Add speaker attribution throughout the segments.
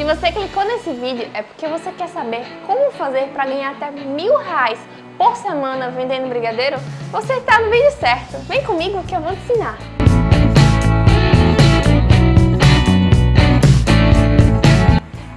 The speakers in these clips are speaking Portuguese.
Speaker 1: Se você clicou nesse vídeo é porque você quer saber como fazer para ganhar até mil reais por semana vendendo brigadeiro, você está no vídeo certo. Vem comigo que eu vou te ensinar.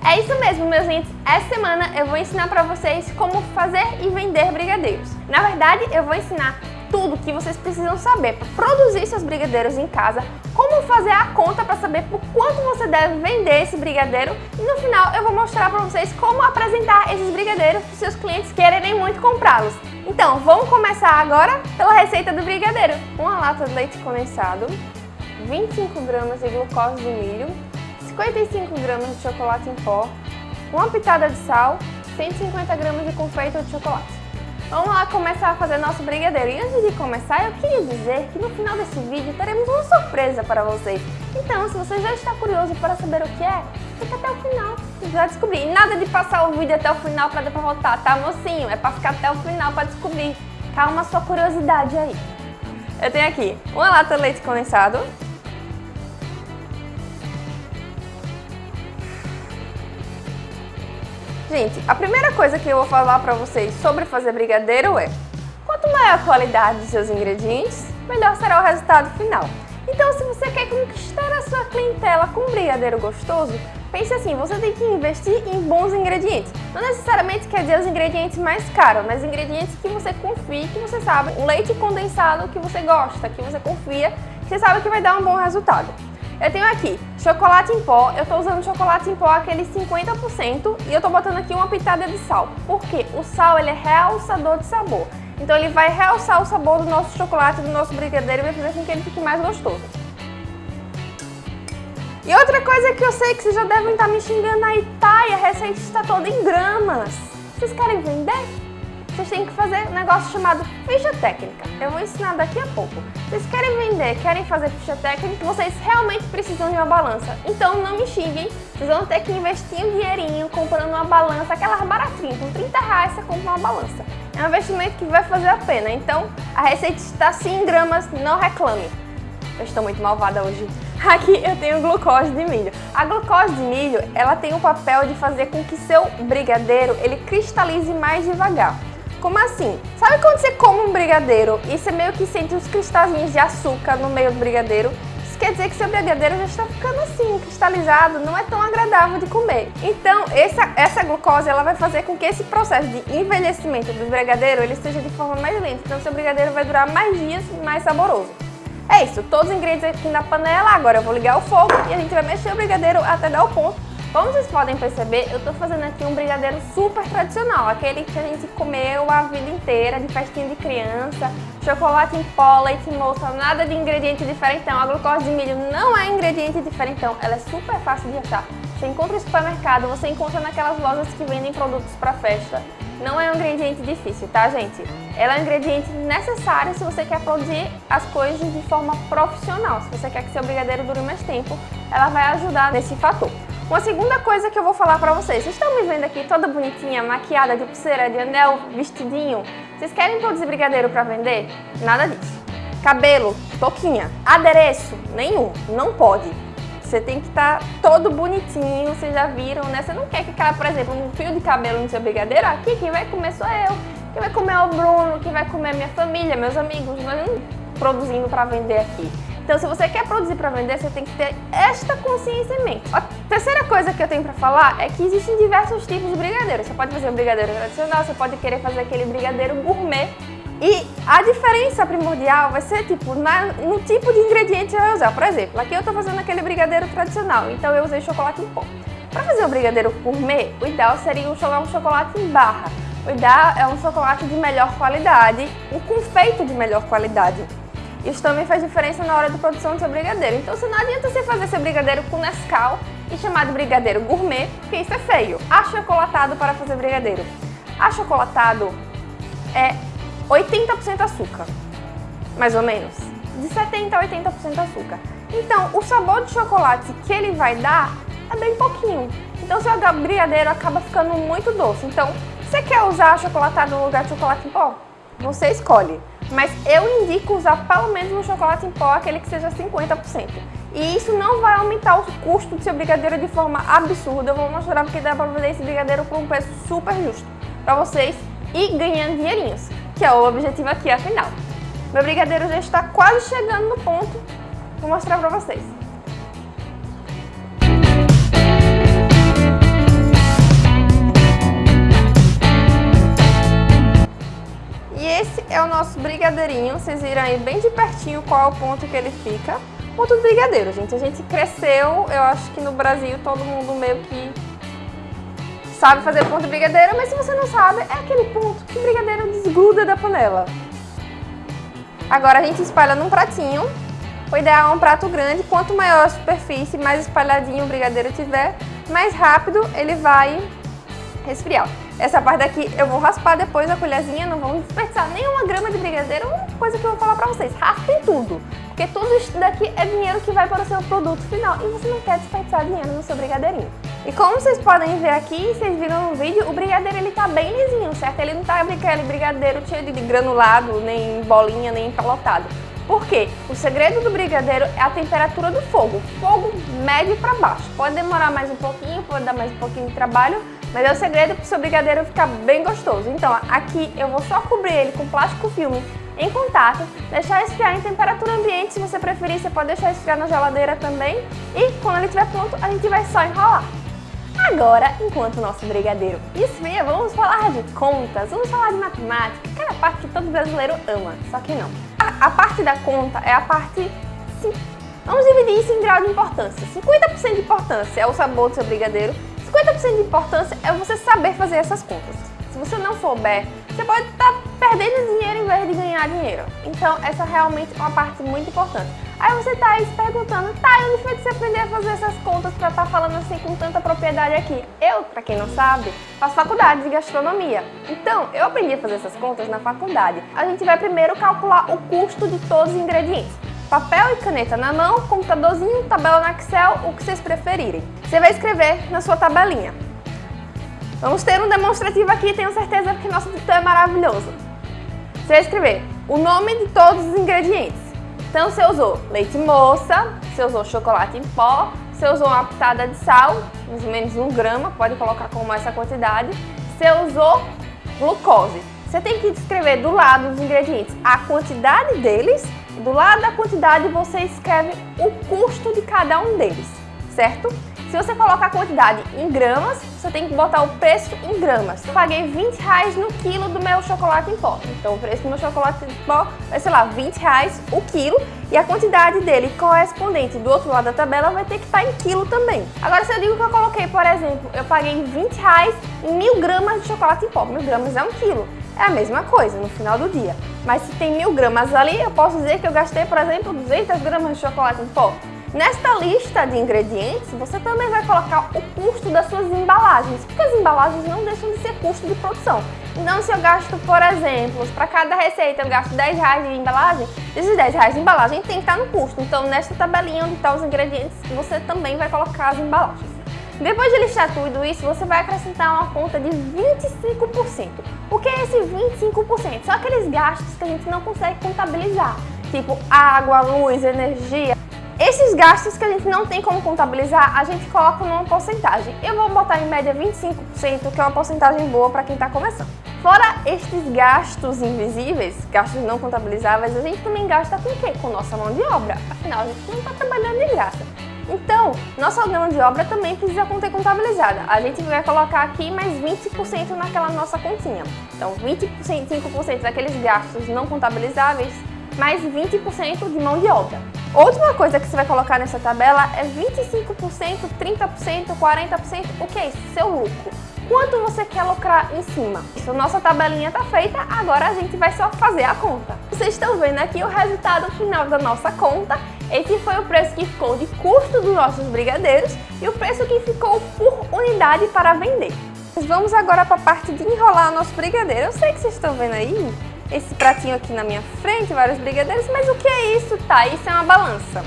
Speaker 1: É isso mesmo, meus lindos. Essa semana eu vou ensinar para vocês como fazer e vender brigadeiros. Na verdade, eu vou ensinar tudo que vocês precisam saber para produzir seus brigadeiros em casa, como fazer a conta para saber por quanto você deve vender esse brigadeiro e no final eu vou mostrar para vocês como apresentar esses brigadeiros para seus clientes quererem muito comprá-los. Então, vamos começar agora pela receita do brigadeiro. Uma lata de leite condensado, 25 gramas de glucose de milho, 55 gramas de chocolate em pó, uma pitada de sal, 150 gramas de confeito de chocolate. Vamos lá começar a fazer nosso brigadeiro. E antes de começar, eu queria dizer que no final desse vídeo teremos uma surpresa para vocês. Então, se você já está curioso para saber o que é, fica até o final e vai descobrir. E nada de passar o vídeo até o final para depois voltar, tá mocinho? É para ficar até o final para descobrir. Calma sua curiosidade aí. Eu tenho aqui uma lata de leite condensado, Gente, a primeira coisa que eu vou falar para vocês sobre fazer brigadeiro é quanto maior a qualidade dos seus ingredientes, melhor será o resultado final. Então, se você quer conquistar a sua clientela com um brigadeiro gostoso, pense assim, você tem que investir em bons ingredientes. Não necessariamente quer dizer os ingredientes mais caros, mas ingredientes que você confie, que você sabe, um leite condensado que você gosta, que você confia, que você sabe que vai dar um bom resultado. Eu tenho aqui chocolate em pó, eu estou usando chocolate em pó aquele 50% e eu estou botando aqui uma pitada de sal. Por quê? O sal ele é realçador de sabor. Então ele vai realçar o sabor do nosso chocolate, do nosso brigadeiro e vai fazer com que ele fique mais gostoso. E outra coisa que eu sei que vocês já devem estar me xingando aí, a receita está toda em gramas. Vocês querem vender? Vocês têm que fazer um negócio chamado ficha técnica. Eu vou ensinar daqui a pouco. Vocês querem vender, querem fazer ficha técnica, vocês realmente precisam de uma balança. Então não me xinguem, vocês vão ter que investir um dinheirinho comprando uma balança, aquelas baratinhas, com 30 reais você compra uma balança. É um investimento que vai fazer a pena, então a receita está sim em gramas, não reclame. Eu estou muito malvada hoje. Aqui eu tenho glucose de milho. A glucose de milho, ela tem o papel de fazer com que seu brigadeiro ele cristalize mais devagar. Como assim? Sabe quando você come um brigadeiro e você meio que sente uns cristalzinhos de açúcar no meio do brigadeiro? Isso quer dizer que seu brigadeiro já está ficando assim, cristalizado, não é tão agradável de comer. Então, essa, essa glucose ela vai fazer com que esse processo de envelhecimento do brigadeiro ele seja de forma mais lenta. Então, seu brigadeiro vai durar mais dias e mais saboroso. É isso, todos os ingredientes aqui na panela, agora eu vou ligar o fogo e a gente vai mexer o brigadeiro até dar o ponto como vocês podem perceber, eu estou fazendo aqui um brigadeiro super tradicional, aquele que a gente comeu a vida inteira, de festinha de criança, chocolate em pó, leite moça, nada de ingrediente diferentão. A glucose de milho não é ingrediente diferentão, ela é super fácil de achar. Você encontra no supermercado, você encontra naquelas lojas que vendem produtos para festa. Não é um ingrediente difícil, tá, gente? Ela é um ingrediente necessário se você quer produzir as coisas de forma profissional. Se você quer que seu brigadeiro dure mais tempo, ela vai ajudar nesse fator. Uma segunda coisa que eu vou falar pra vocês, vocês estão me vendo aqui toda bonitinha, maquiada, de pulseira, de anel, vestidinho? Vocês querem produzir brigadeiro pra vender? Nada disso. Cabelo, touquinha. Adereço, nenhum, não pode. Você tem que estar tá todo bonitinho, vocês já viram, né? Você não quer que caia, por exemplo, um fio de cabelo no seu brigadeiro? Aqui quem vai comer sou eu. Quem vai comer é o Bruno, quem vai comer é minha família, meus amigos. Nós não produzindo pra vender aqui. Então, se você quer produzir para vender, você tem que ter esta consciência em mente. A terceira coisa que eu tenho para falar é que existem diversos tipos de brigadeiro. Você pode fazer um brigadeiro tradicional, você pode querer fazer aquele brigadeiro gourmet. E a diferença primordial vai ser tipo na, no tipo de ingrediente que você vai usar. Por exemplo, aqui eu estou fazendo aquele brigadeiro tradicional, então eu usei chocolate em pó. Para fazer o brigadeiro gourmet, o ideal seria um chocolate em barra. O ideal é um chocolate de melhor qualidade, um confeito de melhor qualidade. Isso também faz diferença na hora da produção do seu brigadeiro. Então, se não adianta você fazer seu brigadeiro com Nescau e chamar de brigadeiro gourmet, porque isso é feio. Achocolatado para fazer brigadeiro. Achocolatado é 80% açúcar, mais ou menos. De 70% a 80% açúcar. Então, o sabor de chocolate que ele vai dar é bem pouquinho. Então, seu brigadeiro acaba ficando muito doce. Então, você quer usar achocolatado no lugar de chocolate em pó? Você escolhe mas eu indico usar pelo menos um chocolate em pó, aquele que seja 50%. E isso não vai aumentar o custo do seu brigadeiro de forma absurda. Eu vou mostrar porque dá pra vender esse brigadeiro por um preço super justo para vocês e ganhando dinheirinhos, que é o objetivo aqui afinal. Meu brigadeiro já está quase chegando no ponto. Vou mostrar para vocês. É o nosso brigadeirinho. Vocês viram aí bem de pertinho qual é o ponto que ele fica. Ponto do brigadeiro, gente. A gente cresceu, eu acho que no Brasil todo mundo meio que sabe fazer ponto de brigadeiro, mas se você não sabe, é aquele ponto que o brigadeiro desgruda da panela. Agora a gente espalha num pratinho. O ideal é um prato grande. Quanto maior a superfície, mais espalhadinho o brigadeiro tiver, mais rápido ele vai resfriar. Essa parte daqui eu vou raspar depois a colherzinha, não vamos desperdiçar nenhuma grama de brigadeiro, uma coisa que eu vou falar pra vocês, raspem tudo, porque tudo isso daqui é dinheiro que vai para o seu produto final e você não quer desperdiçar dinheiro no seu brigadeirinho. E como vocês podem ver aqui, vocês viram no vídeo, o brigadeiro ele tá bem lisinho, certo? Ele não tá aquele brigadeiro cheio de granulado, nem bolinha, nem empalotado. Por quê? O segredo do brigadeiro é a temperatura do fogo, fogo médio para baixo. Pode demorar mais um pouquinho, pode dar mais um pouquinho de trabalho, mas é o segredo para o seu brigadeiro ficar bem gostoso. Então, aqui eu vou só cobrir ele com plástico filme em contato, deixar esfriar em temperatura ambiente, se você preferir, você pode deixar esfriar na geladeira também. E quando ele estiver pronto, a gente vai só enrolar. Agora, enquanto o nosso brigadeiro esfria, vamos falar de contas, vamos falar de matemática, aquela parte que todo brasileiro ama, só que não. A, a parte da conta é a parte... Sim, vamos dividir isso em grau de importância. 50% de importância é o sabor do seu brigadeiro, 50% de importância é você saber fazer essas contas. Se você não souber, você pode estar tá perdendo dinheiro em vez de ganhar dinheiro. Então, essa realmente é uma parte muito importante. Aí você tá aí se perguntando, tá, onde foi que você aprendeu a fazer essas contas pra estar tá falando assim com tanta propriedade aqui? Eu, pra quem não sabe, faço faculdade de gastronomia. Então, eu aprendi a fazer essas contas na faculdade. A gente vai primeiro calcular o custo de todos os ingredientes papel e caneta na mão, computadorzinho, tabela no Excel, o que vocês preferirem. Você vai escrever na sua tabelinha. Vamos ter um demonstrativo aqui, tenho certeza que nosso tutor é maravilhoso. Você vai escrever o nome de todos os ingredientes. Então você usou leite moça, você usou chocolate em pó, você usou uma pitada de sal, mais ou menos um grama, pode colocar como essa quantidade. Você usou glucose. Você tem que escrever do lado dos ingredientes a quantidade deles do lado da quantidade você escreve o custo de cada um deles, certo? Se você colocar a quantidade em gramas, você tem que botar o preço em gramas. Eu paguei 20 reais no quilo do meu chocolate em pó. Então o preço do meu chocolate em pó vai, sei lá, 20 reais o quilo. E a quantidade dele correspondente do outro lado da tabela vai ter que estar em quilo também. Agora, se eu digo que eu coloquei, por exemplo, eu paguei 20 reais em mil gramas de chocolate em pó. Mil gramas é um quilo é a mesma coisa no final do dia. Mas se tem mil gramas ali, eu posso dizer que eu gastei, por exemplo, 200 gramas de chocolate em pó. Nesta lista de ingredientes, você também vai colocar o custo das suas embalagens, porque as embalagens não deixam de ser custo de produção. Então, se eu gasto, por exemplo, para cada receita eu gasto 10 reais de embalagem, esses 10 reais de embalagem tem que estar no custo. Então, nesta tabelinha onde estão os ingredientes, você também vai colocar as embalagens. Depois de listar tudo isso, você vai acrescentar uma conta de 25%. O que é esse 25%? São aqueles gastos que a gente não consegue contabilizar, tipo água, luz, energia. Esses gastos que a gente não tem como contabilizar, a gente coloca numa porcentagem. Eu vou botar em média 25%, que é uma porcentagem boa para quem está começando. Fora estes gastos invisíveis, gastos não contabilizáveis, a gente também gasta com o quê? Com nossa mão de obra. Afinal, a gente não está trabalhando de graça. Então, nossa mão de obra também precisa ter contabilizada. A gente vai colocar aqui mais 20% naquela nossa continha. Então, 25% daqueles gastos não contabilizáveis, mais 20% de mão de obra. Outra coisa que você vai colocar nessa tabela é 25%, 30%, 40%, o que é isso? Seu lucro. Quanto você quer lucrar em cima? Isso, nossa tabelinha está feita, agora a gente vai só fazer a conta. Vocês estão vendo aqui o resultado final da nossa conta esse foi o preço que ficou de custo dos nossos brigadeiros e o preço que ficou por unidade para vender. Vamos agora para a parte de enrolar o nosso brigadeiro. Eu sei que vocês estão vendo aí esse pratinho aqui na minha frente, vários brigadeiros, mas o que é isso? Tá, isso é uma balança.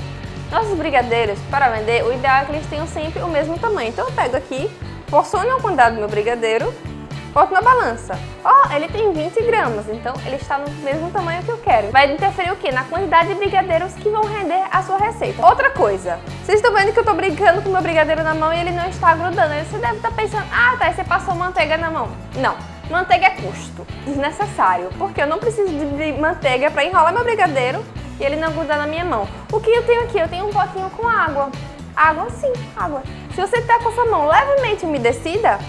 Speaker 1: Nossos brigadeiros, para vender, o ideal é que eles tenham sempre o mesmo tamanho. Então eu pego aqui, porciono a quantidade do meu brigadeiro, boto na balança. Ó, oh, ele tem 20 gramas, então ele está no mesmo tamanho que eu quero. Vai interferir o quê? Na quantidade de brigadeiros que vão render a sua receita. Outra coisa, vocês estão vendo que eu estou brincando com meu brigadeiro na mão e ele não está grudando. Aí você deve estar pensando, ah, tá, você passou manteiga na mão. Não. Manteiga é custo, desnecessário, porque eu não preciso de manteiga para enrolar meu brigadeiro e ele não grudar na minha mão. O que eu tenho aqui? Eu tenho um potinho com água. Água sim, água. Se você está com a sua mão levemente umedecida,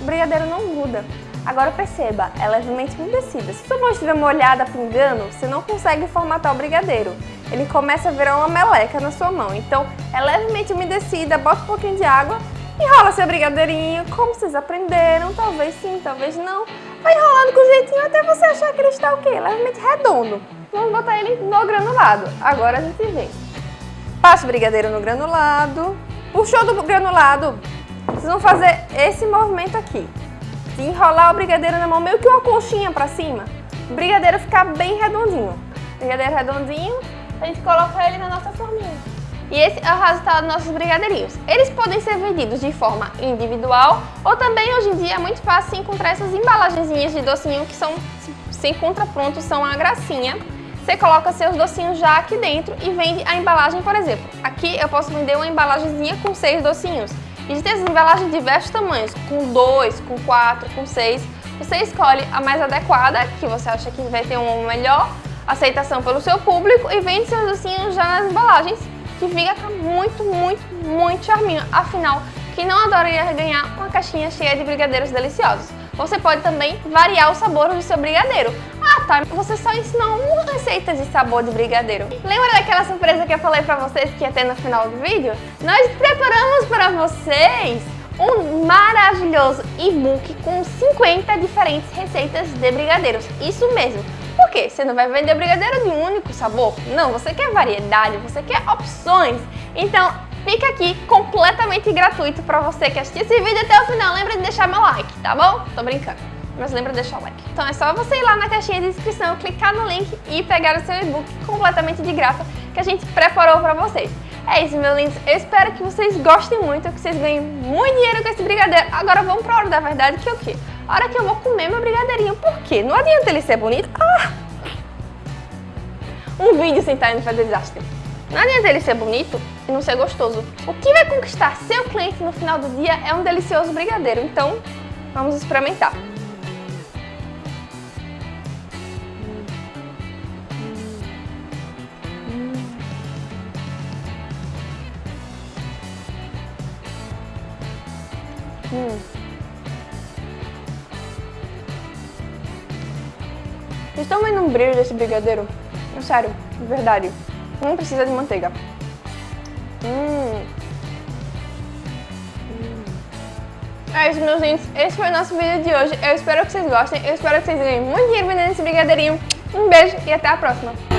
Speaker 1: o brigadeiro não gruda. Agora perceba, é levemente umedecida. Se sua mão estiver molhada, pingando, você não consegue formatar o brigadeiro. Ele começa a virar uma meleca na sua mão. Então, é levemente umedecida, bota um pouquinho de água, enrola seu brigadeirinho, como vocês aprenderam, talvez sim, talvez não. Vai enrolando com jeitinho até você achar que ele está o quê? Levemente redondo. Vamos botar ele no granulado. Agora a gente vê. Passa o brigadeiro no granulado. Puxou do granulado, vocês vão fazer esse movimento aqui. De enrolar o brigadeiro na mão, meio que uma conchinha pra cima. O brigadeiro ficar bem redondinho. Brigadeiro redondinho, a gente coloca ele na nossa forminha. E esse é o resultado dos nossos brigadeirinhos. Eles podem ser vendidos de forma individual ou também hoje em dia é muito fácil encontrar essas embalagenzinhas de docinho que são, se encontra pronto, são a gracinha. Você coloca seus docinhos já aqui dentro e vende a embalagem, por exemplo. Aqui eu posso vender uma embalagenzinha com seis docinhos. Existem essas embalagens de diversos tamanhos, com dois, com quatro, com seis. Você escolhe a mais adequada, que você acha que vai ter uma melhor aceitação pelo seu público e vende seus docinhos já nas embalagens, que fica muito, muito, muito charminho. Afinal, quem não adoraria ganhar uma caixinha cheia de brigadeiros deliciosos? Você pode também variar o sabor do seu brigadeiro. Ah, tá, você só ensinou uma receita de sabor de brigadeiro. Lembra daquela surpresa que eu falei pra vocês que ia ter no final do vídeo? Nós preparamos para vocês um maravilhoso e-book com 50 diferentes receitas de brigadeiros. Isso mesmo. Por quê? Você não vai vender brigadeiro de um único sabor? Não, você quer variedade, você quer opções. Então, fica aqui completamente gratuito para você que assistiu esse vídeo até o final. Lembra de deixar meu like, tá bom? Tô brincando. Mas lembra de deixar o like. Então é só você ir lá na caixinha de descrição, clicar no link e pegar o seu e-book completamente de graça que a gente preparou para vocês. É isso, meus lindos. Eu espero que vocês gostem muito, que vocês ganhem muito dinheiro com esse brigadeiro. Agora vamos pra hora da verdade, que é o quê? A hora que eu vou comer meu brigadeirinho. Por quê? Não adianta ele ser bonito. Ah! Um vídeo sem estar indo fazer desastre. Não adianta ele ser bonito e não ser gostoso. O que vai conquistar seu cliente no final do dia é um delicioso brigadeiro. Então, vamos experimentar. Vendo um brilho desse brigadeiro? Sério, de verdade. Não precisa de manteiga. Hum. É isso, meus lindos. Esse foi o nosso vídeo de hoje. Eu espero que vocês gostem. Eu espero que vocês ganhem muito dinheiro vendendo esse brigadeirinho. Um beijo e até a próxima.